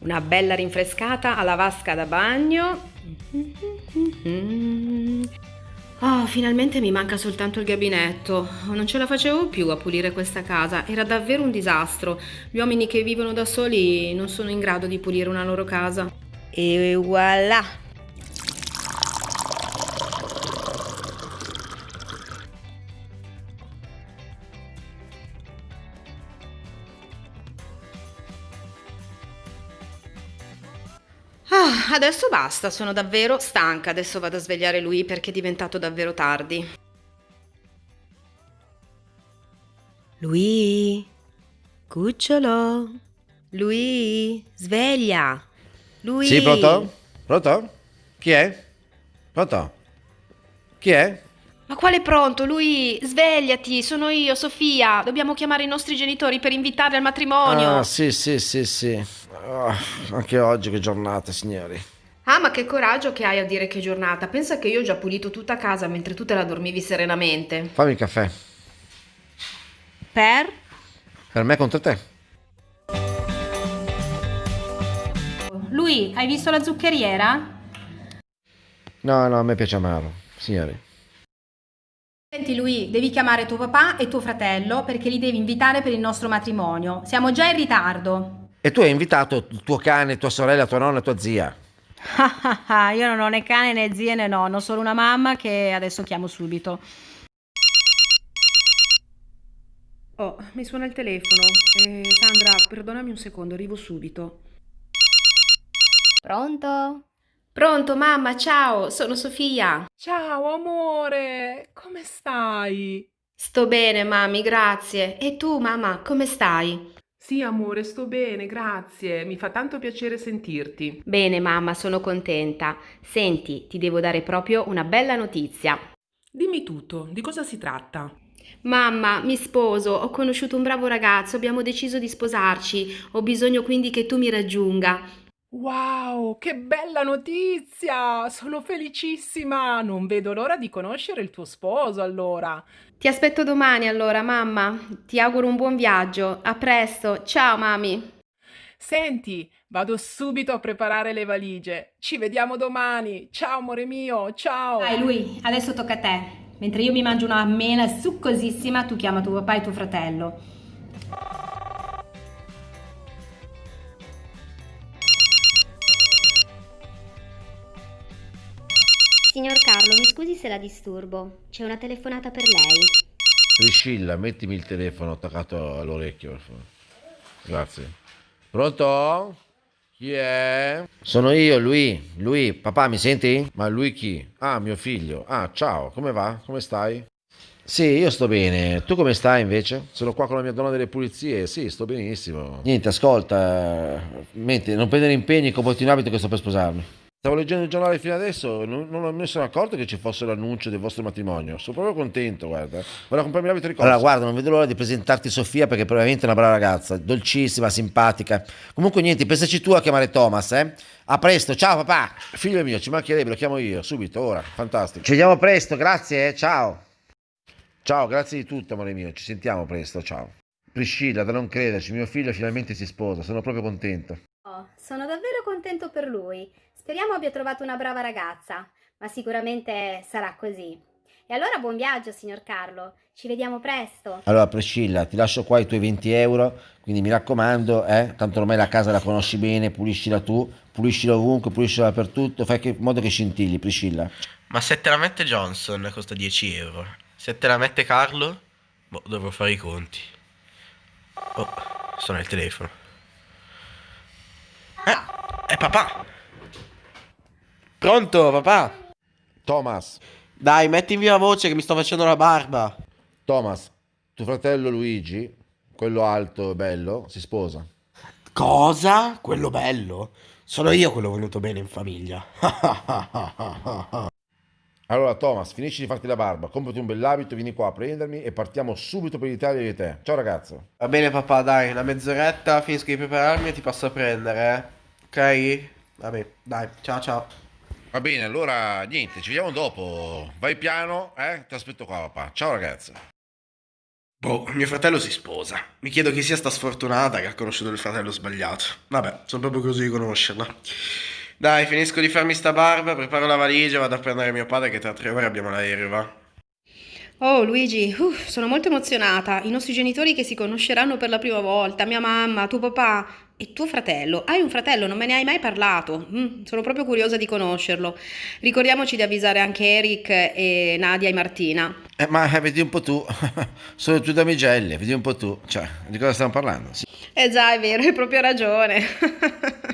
Una bella rinfrescata alla vasca da bagno. Oh, finalmente mi manca soltanto il gabinetto. Non ce la facevo più a pulire questa casa. Era davvero un disastro. Gli uomini che vivono da soli non sono in grado di pulire una loro casa. E voilà! Adesso basta, sono davvero stanca. Adesso vado a svegliare lui perché è diventato davvero tardi. Lui, cucciolo. Lui, sveglia. Lui. Sì, pronto? Pronto? Chi è? Pronto? Chi è? Ma quale pronto? Lui, svegliati, sono io, Sofia. Dobbiamo chiamare i nostri genitori per invitarli al matrimonio. Ah, sì, sì, sì, sì. Oh, anche oggi che giornata, signori. Ah, ma che coraggio che hai a dire che giornata. Pensa che io ho già pulito tutta casa mentre tu te la dormivi serenamente. Fammi il caffè. Per? Per me contro te. Lui, hai visto la zuccheriera? No, no, a me piace amaro, signori. Senti lui, devi chiamare tuo papà e tuo fratello perché li devi invitare per il nostro matrimonio. Siamo già in ritardo. E tu hai invitato il tuo cane, tua sorella, tua nonna e tua zia. Io non ho né cane né zie né nonno, solo una mamma che adesso chiamo subito. Oh, mi suona il telefono. Eh, Sandra, perdonami un secondo, arrivo subito. Pronto? Pronto, mamma, ciao, sono Sofia. Ciao amore, come stai? Sto bene, mami, grazie. E tu, mamma, come stai? Sì amore, sto bene, grazie. Mi fa tanto piacere sentirti. Bene, mamma, sono contenta. Senti, ti devo dare proprio una bella notizia. Dimmi tutto, di cosa si tratta? Mamma, mi sposo, ho conosciuto un bravo ragazzo, abbiamo deciso di sposarci. Ho bisogno quindi che tu mi raggiunga. Wow, che bella notizia! Sono felicissima! Non vedo l'ora di conoscere il tuo sposo allora. Ti aspetto domani allora, mamma. Ti auguro un buon viaggio. A presto. Ciao, mami. Senti, vado subito a preparare le valigie. Ci vediamo domani. Ciao, amore mio. Ciao. Dai, lui, adesso tocca a te. Mentre io mi mangio una mela succosissima, tu chiama tuo papà e tuo fratello. Signor Carlo, mi scusi se la disturbo. C'è una telefonata per lei. Priscilla, mettimi il telefono attaccato all'orecchio. Grazie. Pronto? Chi è? Sono io, lui. Lui, papà, mi senti? Ma lui chi? Ah, mio figlio. Ah, ciao, come va? Come stai? Sì, io sto bene. Tu come stai invece? Sono qua con la mia donna delle pulizie. Sì, sto benissimo. Niente, ascolta. Mente, non prendere impegni con abito che sto per sposarmi. Stavo leggendo il giornale fino adesso, non, non mi sono accorto che ci fosse l'annuncio del vostro matrimonio. Sono proprio contento, guarda. Vorrei comprarmi l'abito di corsa. Allora, guarda, non vedo l'ora di presentarti Sofia perché probabilmente è una brava ragazza, dolcissima, simpatica. Comunque niente, pensaci tu a chiamare Thomas, eh? A presto, ciao papà. Figlio mio, ci mancherebbe, lo chiamo io, subito, ora. Fantastico. Ci vediamo presto, grazie, eh? ciao. Ciao, grazie di tutto, amore mio. Ci sentiamo presto, ciao. Priscilla, da non crederci, mio figlio finalmente si sposa, sono proprio contento. Oh, sono davvero contento per lui. Speriamo abbia trovato una brava ragazza, ma sicuramente sarà così. E allora buon viaggio, signor Carlo. Ci vediamo presto. Allora, Priscilla, ti lascio qua i tuoi 20 euro, quindi mi raccomando, eh, tanto ormai la casa la conosci bene, puliscila tu, puliscila ovunque, puliscila dappertutto, fai in modo che scintilli, Priscilla. Ma se te la mette Johnson costa 10 euro. Se te la mette Carlo, boh, dovrò fare i conti. Oh, suona il telefono. Eh, è papà! Pronto, papà? Thomas, Dai, metti in viva voce che mi sto facendo la barba. Thomas, tuo fratello Luigi, quello alto e bello, si sposa. Cosa? Quello bello? Sono io quello venuto bene in famiglia. Allora, Thomas, finisci di farti la barba, comprati un bell'abito, vieni qua a prendermi e partiamo subito per l'Italia di te. Ciao ragazzo. Va bene, papà, dai, una mezz'oretta finisco di prepararmi e ti passo a prendere, eh? Ok? Vabbè, dai, ciao ciao. Va bene, allora niente, ci vediamo dopo. Vai piano, eh? Ti aspetto qua, papà. Ciao ragazza. Boh, mio fratello si sposa. Mi chiedo chi sia sta sfortunata che ha conosciuto il fratello sbagliato. Vabbè, sono proprio così di conoscerla. Dai, finisco di farmi sta barba, preparo la valigia, vado a prendere mio padre che tra tre ore abbiamo l'aereo, va? Oh Luigi, uff, sono molto emozionata. I nostri genitori che si conosceranno per la prima volta, mia mamma, tuo papà e tuo fratello. Hai un fratello, non me ne hai mai parlato. Mm, sono proprio curiosa di conoscerlo. Ricordiamoci di avvisare anche Eric e Nadia e Martina. Eh, ma eh, vedi un po' tu. Sono tue damigelle, vedi un po' tu. Cioè, di cosa stiamo parlando? Sì. Eh già, è vero, hai proprio ragione.